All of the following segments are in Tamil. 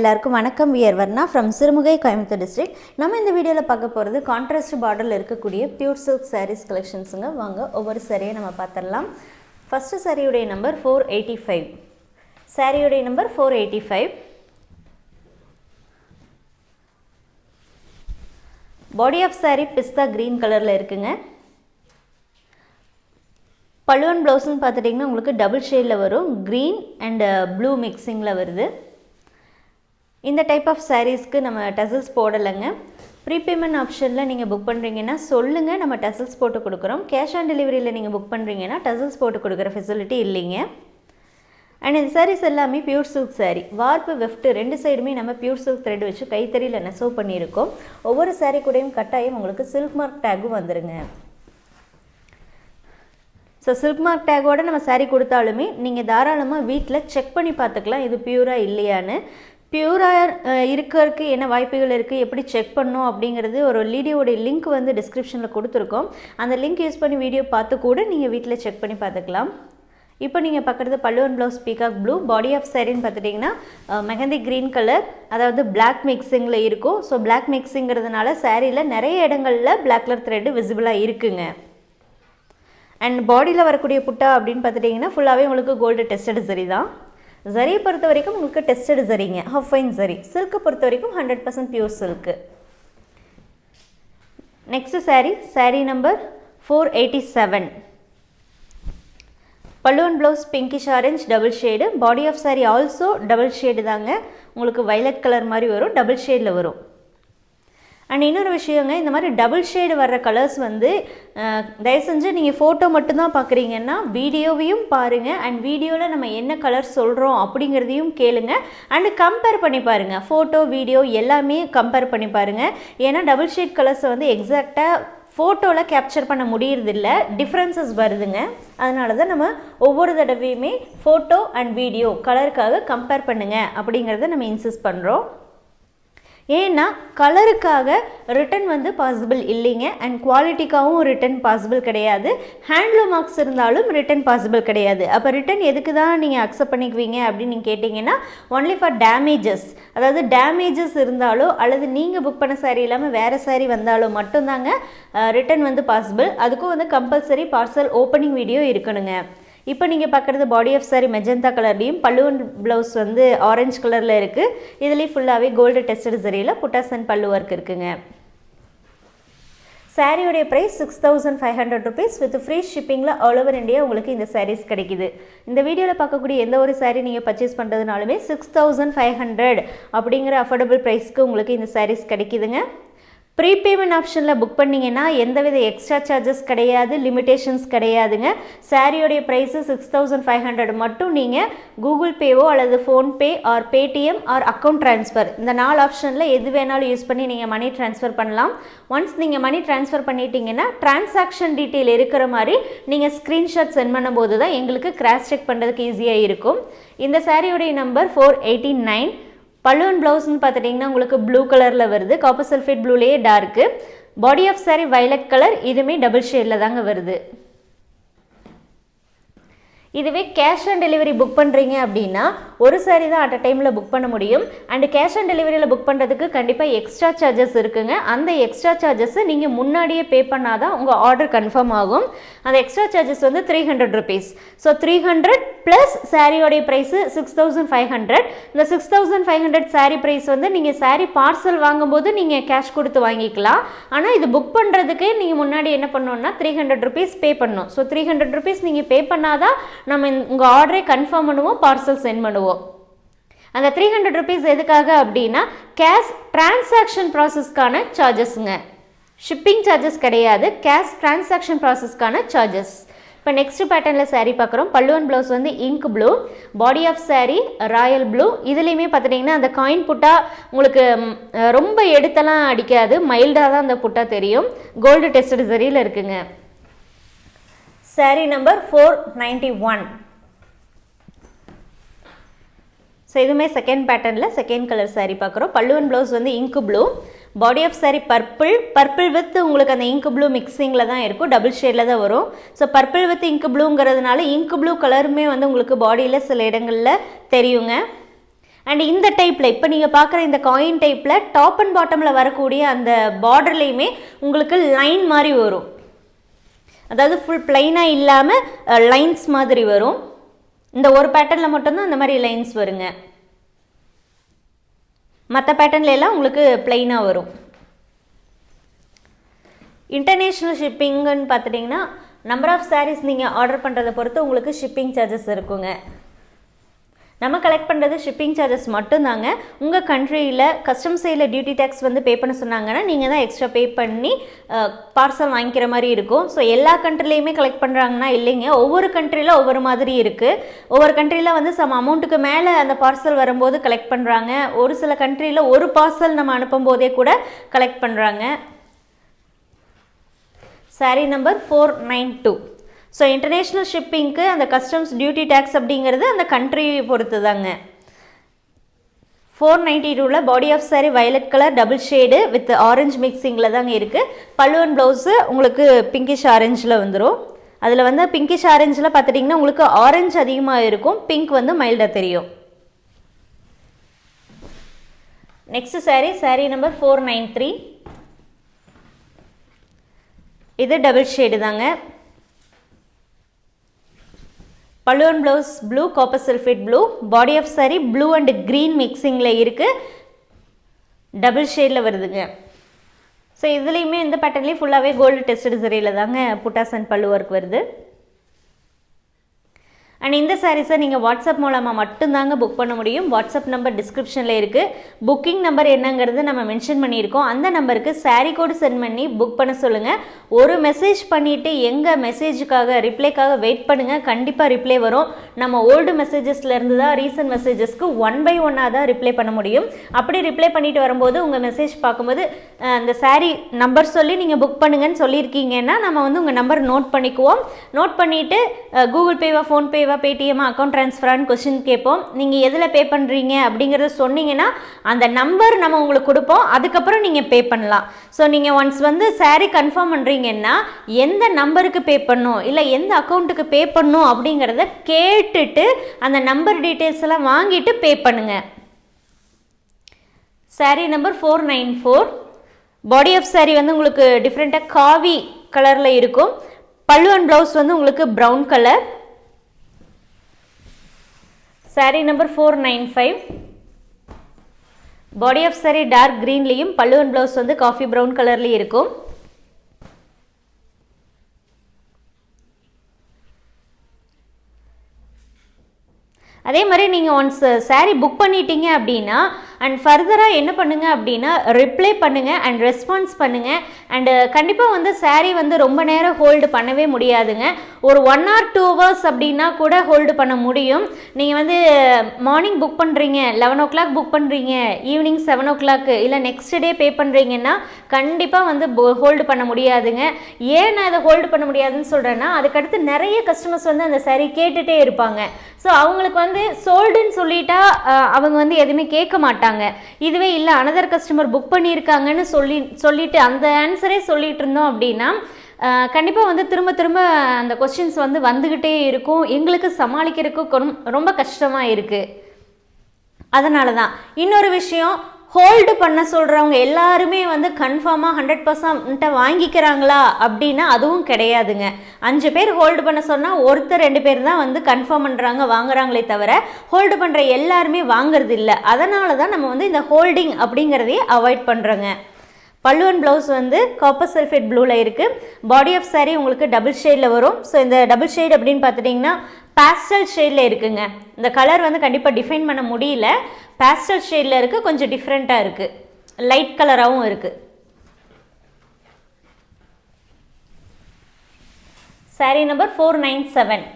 எல்லாருக்கும் வணக்கம். We're Varna from Sirumugai Coimbatore district நம்ம இந்த வீடியோவில் பார்க்க போகிறது கான்ட்ராஸ்ட் பார்டரில் இருக்கக்கூடிய பியூர் சில்க் சாரீஸ் கலெக்ஷன்ஸுங்க வாங்க ஒவ்வொரு சாரியை நம்ம பார்த்துடலாம். ஃபஸ்ட்டு சாரியுடைய நம்பர் ஃபோர் எயிட்டி ஃபைவ் சாரியுடைய number four eighty five body of sari pista green கலரில் இருக்குங்க. பழுவன் ப்ளவுஸ்னு பார்த்துட்டிங்கன்னா உங்களுக்கு டபுள் ஷேடில் வரும். க்ரீன் அண்ட் ப்ளூ மிக்சிங்கில் வருது. இந்த டைப் ஆஃப் சாரீஸ்க்கு நம்ம டசல்ஸ் போடலைங்க. ப்ரீபேமெண்ட் ஆப்ஷனில் நீங்கள் புக் பண்ணுறீங்கன்னா சொல்லுங்கள் நம்ம டசல்ஸ் போட்டு கொடுக்குறோம். கேஷ் ஆன் டெலிவரியில் நீங்கள் புக் பண்ணுறீங்கன்னா டசல்ஸ் போட்டு கொடுக்குற ஃபெசிலிட்டி இல்லைங்க. அண்ட் இந்த சாரீஸ் எல்லாமே பியூர் சில்க் சாரீ வார்ப்பு வெஃப்ட் ரெண்டு சைடுமே நம்ம பியூர் சில்க் த்ரெட் வச்சு கைத்தறியில் நெசவு பண்ணியிருக்கோம். ஒவ்வொரு சாரீ கூடயும் கட்டாயம் உங்களுக்கு சில்க் மார்க் டேக்கும் வந்துருங்க. ஸோ சில்க் மார்க் டேக்கோடு நம்ம சாரீ கொடுத்தாலுமே நீங்கள் தாராளமாக வீட்டில் செக் பண்ணி பார்த்துக்கலாம் இது பியூராக இல்லையான்னு. பியூராக இருக்கிறதுக்கு என்ன வாய்ப்புகள் இருக்குது எப்படி செக் பண்ணும் அப்படிங்கிறது ஒரு வீடியோடைய லிங்க் வந்து டிஸ்கிரிப்ஷனில் கொடுத்துருக்கோம். அந்த லிங்க் யூஸ் பண்ணி வீடியோ பார்த்து கூட நீங்கள் வீட்டில் செக் பண்ணி பார்த்துக்கலாம். இப்போ நீங்கள் பார்க்குறது பல்லுவன் blouse peacock blue body of சேரீன்னு பார்த்துட்டிங்கன்னா மெஹந்தி க்ரீன் கலர் அதாவது பிளாக் மிக்சிங்கில் இருக்கும். ஸோ பிளாக் மிக்சிங்கிறதுனால சேரீயில் நிறைய இடங்களில் பிளாக் கலர் த்ரெட்டு விசிபிளாக இருக்குங்க. அண்ட் பாடியில் வரக்கூடிய புட்டா அப்படின்னு பார்த்துட்டிங்கன்னா ஃபுல்லாகவே உங்களுக்கு கோல்டு டெஸ்டட் சரி தான். ஜரியை பொறுத்த வரைக்கும் உங்களுக்கு டெஸ்டட் ஜரிங்க ஹஃபைன் ஃபைன் ஜரி சில்க்கை பொறுத்த வரைக்கும் hundred percent pure silk next sari sari number four eighty seven பல்லுவன் blouse pinkish orange double shade body of sari also double shade தாங்க. உங்களுக்கு வைலட் கலர் மாதிரி வரும் டபுள் ஷேடில் வரும். அண்ட் இன்னொரு விஷயங்க இந்த மாதிரி டபுள் ஷேடு வர்ற கலர்ஸ் வந்து தயவு செஞ்சு நீங்கள் ஃபோட்டோ மட்டும்தான் பார்க்குறீங்கன்னா வீடியோவையும் பாருங்கள் அண்ட் வீடியோவில் நம்ம என்ன கலர் சொல்கிறோம் அப்படிங்கிறதையும் கேளுங்க. அண்டு கம்பேர் பண்ணி பாருங்கள் ஃபோட்டோ வீடியோ எல்லாமே கம்பேர் பண்ணி பாருங்கள் ஏன்னா டபுள் ஷேட் கலர்ஸை வந்து எக்ஸாக்டாக ஃபோட்டோவில் கேப்சர் பண்ண முடியறதில்ல. டிஃப்ரென்சஸ் வருதுங்க. அதனால தான் நம்ம ஒவ்வொரு தடவையுமே ஃபோட்டோ அண்ட் வீடியோ கலருக்காக கம்பேர் பண்ணுங்கள் அப்படிங்கிறத நம்ம இன்சிஸ்ட் பண்ணுறோம் ஏன்னா கலருக்காக ரிட்டன் வந்து பாசிபிள் இல்லைங்க. அண்ட் குவாலிட்டிக்காகவும் ரிட்டன் பாசிபிள் கிடையாது. ஹேண்ட்லூம் மார்க்ஸ் இருந்தாலும் ரிட்டன் பாசிபிள் கிடையாது. அப்போ ரிட்டன் எதுக்கு தான் நீங்கள் அக்செப்ட் பண்ணிக்குவீங்க அப்படின்னு நீங்கள் கேட்டிங்கன்னா ஒன்லி ஃபார் டேமேஜஸ் அதாவது டேமேஜஸ் இருந்தாலோ அல்லது நீங்கள் புக் பண்ண சாரீ இல்லாமல் வேறு சாரீ வந்தாலோ மட்டும்தாங்க ரிட்டன் வந்து பாசிபிள் அதுக்கும் வந்து கம்பல்சரி பார்சல் ஓப்பனிங் வீடியோ இருக்கணுங்க. இப்போ நீங்கள் பார்க்குறது பாடி ஆஃப் சாரி மெஜந்தா கலர்லேயும் பல்லுவன் ப்ளவுஸ் வந்து ஆரஞ்சு கலரில் இருக்குது இதுலேயும் ஃபுல்லாகவே கோல்டு டெஸ்டட் சரியில் புட்டாசன் அண்ட் பல்லு ஒர்க் இருக்குங்க. சாரியோடைய price six thousand five hundred rupees with free ஷிப்பிங்கில் all over India உங்களுக்கு இந்த சாரீஸ் கிடைக்குது. இந்த வீடியோவில் பார்க்கக்கூடிய எந்த ஒரு சாரீ நீங்கள் பர்ச்சேஸ் பண்ணுறதுனாலுமே சிக்ஸ் தௌசண்ட் ஃபைவ் ஹண்ட்ரட் அப்படிங்கிற அஃபோர்டபுள் ப்ரைஸ்க்கு உங்களுக்கு இந்த சாரீஸ் கிடைக்குதுங்க. ப்ரீபேமெண்ட் ஆப்ஷனில் புக் பண்ணிங்கன்னா எந்தவித எக்ஸ்ட்ரா சார்ஜஸ் கிடையாது லிமிடேஷன்ஸ் கிடையாதுங்க. சாரியோடைய price six thousand five hundred மட்டும் நீங்கள் கூகுள் பேவோ அல்லது PhonePe or Paytm or account transfer இந்த நாலு ஆப்ஷனில் எது வேணாலும் யூஸ் பண்ணி நீங்கள் மணி ட்ரான்ஸ்ஃபர் பண்ணலாம். ஒன்ஸ் நீங்கள் மணி ட்ரான்ஸ்ஃபர் பண்ணிட்டீங்கன்னா டிரான்சாக்ஷன் டீட்டெயில் இருக்கிற மாதிரி நீங்கள் ஸ்க்ரீன்ஷாட் சென்ட் பண்ணும்போது தான் எங்களுக்கு கிராஸ் செக் பண்ணுறதுக்கு ஈஸியாக இருக்கும். இந்த சாரியோடைய நம்பர் ஃபோர் எயிட்டி நைன் பல்லுவன் ப்ளவுஸ்னு பார்த்துட்டிங்கன்னா உங்களுக்கு ப்ளூ கலரில் வருது. Copper sulphate ப்ளூலேயே dark body of sari violet colour இதுவுமே டபுள் ஷேடில் தாங்க வருது. இதுவே கேஷ் ஆன் டெலிவரி புக் பண்ணுறீங்க அப்படின்னா ஒரு சாரி தான் அட் அ டைமில் புக் பண்ண முடியும். அண்டு கேஷ் ஆன் டெலிவரியில் புக் பண்ணுறதுக்கு கண்டிப்பாக எக்ஸ்ட்ரா சார்ஜஸ் இருக்குங்க. அந்த எக்ஸ்ட்ரா சார்ஜஸை நீங்கள் முன்னாடியே பே பண்ணால் தான் உங்கள் ஆர்டர் கன்ஃபார்ம் ஆகும். அந்த எக்ஸ்ட்ரா சார்ஜஸ் வந்து three hundred rupees so three hundred plus சாரியோடைய price six thousand five hundred இந்த six thousand five hundred sari price வந்து நீங்கள் சாரீ பார்சல் வாங்கும்போது நீங்கள் கேஷ் கொடுத்து வாங்கிக்கலாம். ஆனால் இது புக் பண்ணுறதுக்கு நீங்கள் முன்னாடி என்ன பண்ணணும்னா த்ரீ ஹண்ட்ரட் ருபீஸ் பே பண்ணணும். ஸோ த்ரீ ஹண்ட்ரட் ருபீஸ் நீங்கள் பே பண்ணாதான் நம்ம உங்கள் ஆர்டரை கன்ஃபார்ம் பண்ணுவோம் பார்சல் சென்ட் பண்ணுவோம். அந்த த்ரீ ஹண்ட்ரட் ருபீஸ் எதுக்காக அப்படின்னா கேஷ் டிரான்சாக்ஷன் ப்ராசஸ்க்கான சார்ஜஸ்ங்க ஷிப்பிங் சார்ஜஸ் கிடையாது. கேஷ் டிரான்சாக்ஷன் ப்ராசஸ்க்கான சார்ஜஸ் இப்போ நெக்ஸ்ட் பேட்டர்னில் சாரீ பார்க்குறோம். பல்லுவன் ப்ளவுஸ் வந்து ink blue body of sari royal blue இதுலேயுமே பார்த்துட்டிங்கன்னா அந்த காயின் புட்டா உங்களுக்கு ரொம்ப எடுத்தெல்லாம் அடிக்காது. மைல்டாக தான் அந்த புட்டா தெரியும். கோல்டு டெஸ்டட் சரியில் இருக்குங்க. Sari number four ninety one so இதுவுமே செகண்ட் பேட்டர்னில் செகண்ட் கலர் சாரீ பார்க்குறோம். பல்லுவன் ப்ளவுஸ் வந்து ink blue body of sari purple purple with உங்களுக்கு அந்த இங்க் ப்ளூ மிக்சிங்கில் தான் இருக்கும். டபுள் ஷேடில் தான் வரும். ஸோ பர்பிள் வித் இங்க் ப்ளூங்கிறதுனால இங்க் ப்ளூ கலருமே வந்து உங்களுக்கு பாடியில் சில இடங்களில் தெரியுங்க. அண்ட் இந்த டைப்பில் இப்போ நீங்கள் பார்க்குற இந்த காயின் டைப்பில் டாப் அண்ட் பாட்டமில் வரக்கூடிய அந்த பார்டர்லேயுமே உங்களுக்கு லைன் மாதிரி வரும். அதாவது ஃபுல் பிளைனாக இல்லாமல் லைன்ஸ் மாதிரி வரும். இந்த ஒரு பேட்டர்னில் மட்டும்தான் அந்த மாதிரி லைன்ஸ் வருங்க. மற்ற பேட்டர்ன்ல எல்லாம் உங்களுக்கு பிளெயினாக வரும். இன்டர்நேஷ்னல் ஷிப்பிங்குன்னு பார்த்துட்டிங்கன்னா நம்பர் ஆஃப் சாரீஸ் நீங்கள் ஆர்டர் பண்ணுறதை பொறுத்து உங்களுக்கு ஷிப்பிங் சார்ஜஸ் இருக்குங்க. நம்ம கலெக்ட் பண்ணுறது ஷிப்பிங் சார்ஜஸ் மட்டும்தாங்க. உங்கள் கண்ட்ரியில் கஸ்டம் சைடில் டியூட்டி டேக்ஸ் வந்து பே பண்ண சொன்னாங்கன்னா நீங்கள் தான் எக்ஸ்ட்ரா பே பண்ணி பார்சல் வாங்கிக்கிற மாதிரி இருக்கும். ஸோ எல்லா கண்ட்ரிலையுமே கலெக்ட் பண்ணுறாங்கன்னா இல்லைங்க. ஒவ்வொரு கண்ட்ரியில் ஒவ்வொரு மாதிரி இருக்குது ஒவ்வொரு கண்ட்ரியில் வந்து சம் அமௌண்ட்டுக்கு மேலே அந்த பார்சல் வரும்போது கலெக்ட் பண்ணுறாங்க ஒரு சில கண்ட்ரியில் ஒரு பார்சல் நம்ம அனுப்பும் போதே கூட கலெக்ட் பண்ணுறாங்க sari number four nine two so international ஷிப்பிங்க்கு அந்த கஸ்டம்ஸ் டியூட்டி டேக்ஸ் அப்படிங்கிறது அந்த கண்ட்ரி பொறுத்து தாங்க ஃபோர் நைன்டி டூவில் body of sari violet colour double shade with orange மிக்சிங்கில் தாங்க இருக்குது பல்லுவன் ப்ளவுஸு உங்களுக்கு பிங்கிஷ் ஆரஞ்சில் வந்துடும் அதில் வந்து பிங்கிஷ் ஆரஞ்சில் பார்த்துட்டிங்கன்னா உங்களுக்கு ஆரஞ்சு அதிகமாக இருக்கும். பிங்க் வந்து மைல்டாக தெரியும். Next sari sari number four nine three இது டபுள் ஷேடு தாங்க. பல்லுவன் blouse blue copper sulphate blue body of sari blue and green மிக்சிங்கில் இருக்குது டபுள் ஷேடில் வருதுங்க. ஸோ இதுலேயுமே இந்த பேட்டர்ன்லேயும் ஃபுல்லாகவே கோல்டு டெஸ்டட் சரியில் தாங்க புட்டாஸ் அண்ட் பல்லு ஒர்க் வருது. அண்ட் இந்த சாரீஸை நீங்கள் வாட்ஸ்அப் மூலமாக மட்டும்தாங்க புக் பண்ண முடியும். வாட்ஸ்அப் நம்பர் டிஸ்கிரிப்ஷனில் இருக்குது புக்கிங் நம்பர் என்னங்கிறது நம்ம மென்ஷன் பண்ணியிருக்கோம். அந்த நம்பருக்கு சாரீ கோடு சென்ட் பண்ணி புக் பண்ண சொல்லுங்கள் ஒரு மெசேஜ் பண்ணிவிட்டு எங்கள் மெசேஜுக்காக ரிப்ளைக்காக வெயிட் பண்ணுங்கள் கண்டிப்பாக ரிப்ளை வரும். நம்ம ஓல்டு மெசேஜஸ்லேருந்து தான் ரீசன்ட் மெசேஜஸ்க்கு ஒன் பை ஒன்னாக தான் ரிப்ளை பண்ண முடியும். அப்படி ரிப்ளை பண்ணிட்டு வரும்போது உங்கள் மெசேஜ் பார்க்கும்போது அந்த சாரீ நம்பர் சொல்லி நீங்கள் புக் பண்ணுங்கன்னு சொல்லியிருக்கீங்கன்னா நம்ம வந்து உங்கள் நம்பர் நோட் பண்ணிக்குவோம். நோட் பண்ணிவிட்டு கூகுள் பேவா ஃபோன்பேவா பேடிஎம் அக்கௌண்ட் ட்ரான்ஸ்ஃபரானு கொஸ்டின் கேட்போம். நீங்கள் எதில் பே பண்ணுறீங்க அப்படிங்கிறத சொன்னீங்கன்னா அந்த நம்பர் நம்ம உங்களுக்கு கொடுப்போம். அதுக்கப்புறம் நீங்கள் பே பண்ணலாம். ஸோ நீங்கள் ஒன்ஸ் வந்து சாரீ கன்ஃபார்ம் பண்ணுறீங்கன்னா எந்த நம்பருக்கு பே பண்ணும்? இல்லை எந்த அக்கௌண்ட்டுக்கு பே பண்ணும்? அப்படிங்கிறத கேட்டுட்டு அந்த நம்பர் டீட்டெயில்ஸ் எல்லாம் வாங்கிட்டு பே பண்ணுங்கள் sari number four nine four body of sari வந்து உங்களுக்கு டிஃப்ரெண்ட்டாக காவி கலரில் இருக்கும். பல்லு அண்ட் ப்ளவுஸ் வந்து உங்களுக்கு brown colour sari number four nine five body of sari dark க்ரீன்லேயும் பல்லு அண்ட் ப்ளவுஸ் வந்து காஃபி ப்ரௌன் கலர்லேயும் இருக்கும். அதே மாதிரி நீங்கள் ஒன்ஸ் சாரீ புக் பண்ணிட்டீங்க அப்படின்னா அண்ட் ஃபர்தராக என்ன பண்ணுங்க அப்படின்னா ரிப்ளை பண்ணுங்கள் அண்ட் ரெஸ்பான்ஸ் பண்ணுங்கள் அண்டு கண்டிப்பாக வந்து சாரீ வந்து ரொம்ப நேரம் ஹோல்டு பண்ணவே முடியாதுங்க. ஒரு ஒன் ஆர் டூ ஹவர்ஸ் அப்படின்னா கூட ஹோல்டு பண்ண முடியும். நீங்கள் வந்து மார்னிங் புக் பண்ணுறீங்க லெவன் ஓ கிளாக் புக் பண்ணுறீங்க ஈவினிங் செவன் ஓ கிளாக்கு இல்லை நெக்ஸ்ட் டே பே பண்ணுறீங்கன்னா கண்டிப்பாக வந்து ஹோல்டு பண்ண முடியாதுங்க. ஏன் நான் இதை ஹோல்டு பண்ண முடியாதுன்னு சொல்கிறேன்னா அதுக்கடுத்து நிறைய கஸ்டமர்ஸ் வந்து அந்த சாரீ கேட்டுகிட்டே இருப்பாங்க. ஸோ அவங்களுக்கு வந்து சோல்டுன்னு சொல்லிட்டா அவங்க வந்து எதுவுமே கேட்க மாட்டாங்க. இதுவே இல்லை அனதர் கஸ்டமர் புக் பண்ணியிருக்காங்கன்னு சொல்லி சொல்லிட்டு அந்த ஆன்சரே சொல்லிட்டு இருந்தோம் அப்படின்னா கண்டிப்பாக வந்து திரும்ப திரும்ப அந்த கொஸ்டின்ஸ் வந்து வந்துக்கிட்டே இருக்கும். எங்களுக்கு சமாளிக்கிறதுக்கு ரொம்ப கஷ்டமாக இருக்குது அதனால தான் இன்னொரு விஷயம் ஹோல்டு பண்ண சொல்கிறவங்க எல்லாருமே வந்து கன்ஃபார்மாக ஹண்ட்ரட் பர்சன்ட்டை வாங்கிக்கிறாங்களா அப்படின்னா அதுவும் கிடையாதுங்க. அஞ்சு பேர் ஹோல்டு பண்ண சொன்னால் ஒருத்தர் ரெண்டு பேர் தான் வந்து கன்ஃபார்ம் பண்ணுறாங்க வாங்குறாங்களே தவிர ஹோல்டு பண்ணுற எல்லாருமே வாங்குறது இல்லை. அதனால தான் நம்ம வந்து இந்த ஹோல்டிங் அப்படிங்கிறதையே அவாய்ட் பண்ணுறோங்க பல்லுவன் ப்ளவுஸ் வந்து காப்பர் சல்ஃபேட் ப்ளூவில் இருக்குது பாடி ஆஃப் சாரீ உங்களுக்கு டபுள் ஷேடில் வரும். ஸோ இந்த டபுள் ஷேட் அப்படின்னு பார்த்துட்டிங்கன்னா பேஸ்டல் ஷேடில் இருக்குங்க. இந்த கலர் வந்து கண்டிப்பாக டிஃபைன் பண்ண முடியல. பேஸ்டல் ஷேடில் இருக்குது கொஞ்சம் டிஃப்ரெண்ட்டாக இருக்குது லைட் கலராகவும் இருக்குது sari number four nine seven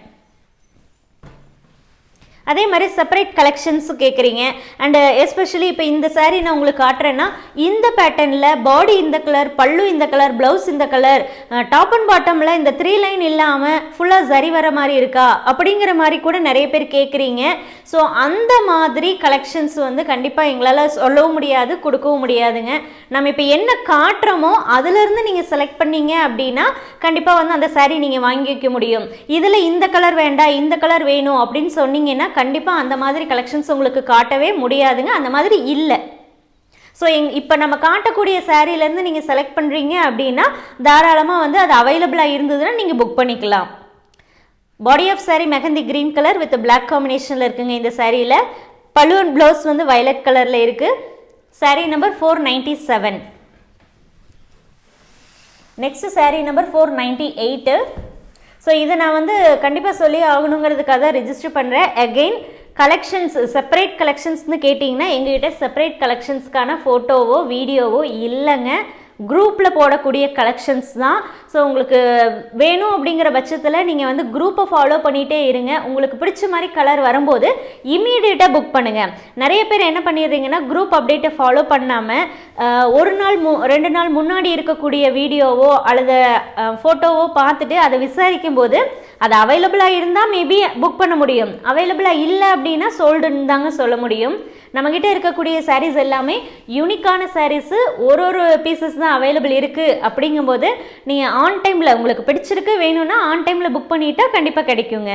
அதே மாதிரி செப்பரேட் கலெக்ஷன்ஸும் கேட்குறீங்க அண்டு எஸ்பெஷலி இப்போ இந்த சாரீ நான் உங்களுக்கு காட்டுறேன்னா இந்த பேட்டர்னில் பாடி இந்த கலர் பல்லு இந்த கலர் ப்ளவுஸ் இந்த கலர் டாப் அண்ட் பாட்டமில் இந்த த்ரீ லைன் இல்லாமல் ஃபுல்லாக சரி வர மாதிரி இருக்கா? அப்படிங்கிற மாதிரி கூட நிறைய பேர் கேட்குறீங்க ஸோ அந்த மாதிரி கலெக்ஷன்ஸ் வந்து கண்டிப்பாக எங்களால் சொல்லவும் முடியாது கொடுக்கவும் முடியாதுங்க. நம்ம இப்போ என்ன காட்டுறோமோ அதுலேருந்து நீங்கள் செலக்ட் பண்ணீங்க அப்படின்னா கண்டிப்பாக வந்து அந்த சாரீ நீங்கள் வாங்கி வைக்க முடியும். இதில் இந்த கலர் வேண்டாம் இந்த கலர் வேணும் அப்படின்னு சொன்னீங்கன்னா கண்டிப்பாக அந்த மாதிரி கலெக்ஷன்ஸ் உங்களுக்கு காட்டவே முடியாதுங்க. அந்த மாதிரி இல்லை. ஸோ எங் இப்போ நம்ம காட்டக்கூடிய சேரீலேருந்து நீங்கள் செலக்ட் பண்ணுறீங்க அப்படின்னா தாராளமாக வந்து அது அவைலபிளாக இருந்ததுன்னா நீங்கள் புக் பண்ணிக்கலாம். Body of sari mehndi green colour with black காம்பினேஷனில் இருக்குங்க இந்த சாரியில் பலூன் ப்ளவுஸ் வந்து வயலட் கலரில் இருக்குது sari number four ninety seven next sari number four ninety eight so இதை நான் வந்து கண்டிப்பாக சொல்லி ஆகணுங்கிறதுக்காக தான் ரிஜிஸ்டர் பண்ணுறேன் அகெயின் கலெக்ஷன்ஸ் செப்பரேட் கலெக்ஷன்ஸ்னு கேட்டிங்கன்னா எங்ககிட்ட செப்பரேட் கலெக்ஷன்ஸ்க்கான ஃபோட்டோவோ வீடியோவோ இல்லைங்க. குரூப்பில் போடக்கூடிய கலெக்ஷன்ஸ் தான். ஸோ உங்களுக்கு வேணும் அப்படிங்கிற பட்சத்தில் நீங்கள் வந்து குரூப்பை ஃபாலோ பண்ணிகிட்டே இருங்க. உங்களுக்கு பிடிச்ச மாதிரி கலர் வரும்போது இம்மீடியட்டாக புக் பண்ணுங்கள் நிறைய பேர் என்ன பண்ணிடுறீங்கன்னா குரூப் அப்டேட்டை ஃபாலோ பண்ணாமல் ஒரு நாள் மு ரெண்டு நாள் முன்னாடி இருக்கக்கூடிய வீடியோவோ அல்லது ஃபோட்டோவோ பார்த்துட்டு அதை விசாரிக்கும் போது அது அவைலபிளாக இருந்தால் மேபி புக் பண்ண முடியும். அவைலபிளாக இல்லை அப்படின்னா சோல்டுன்னு தாங்க சொல்ல முடியும். நம்மக்கிட்ட இருக்கக்கூடிய சாரீஸ் எல்லாமே யூனிக்கான சாரீஸு ஒரு ஒரு பீசஸ் தான் அவைலபிள் இருக்குது அப்படிங்கும்போது நீங்கள் ஆன் டைமில் உங்களுக்கு பிடிச்சிருக்கு வேணும்னா ஆன் டைமில் புக் பண்ணிட்டா கண்டிப்பாக கிடைக்குங்க.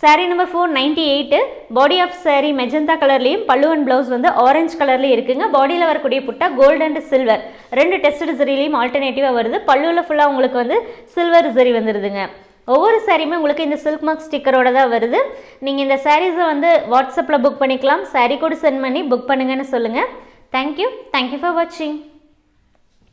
Saree number four ninety eight body of sari magenta கலர்லேயும் பல்லு அண்ட் ப்ளவுஸ் வந்து ஆரஞ்சு கலர்லேயும் இருக்குங்க. பாடியில் வரக்கூடிய புட்டா கோல்டு அண்ட் சில்வர் ரெண்டு டெஸ்ட் சரிலையும் ஆல்டர்னேட்டிவாக வருது. பல்லுவில் ஃபுல்லாக உங்களுக்கு வந்து சில்வர் ஜெரி வந்துடுதுங்க ஒவ்வொரு சாரியுமே உங்களுக்கு இந்த சில்க் மார்க் ஸ்டிக்கரோட தான் வருது. நீங்கள் இந்த சாரீஸை வந்து வாட்ஸ்அப்பில் புக் பண்ணிக்கலாம். சாரீ கூட சென்ட் பண்ணி புக் பண்ணுங்கன்னு சொல்லுங்கள் தேங்க்யூ தேங்க்யூ ஃபார் வாட்சிங்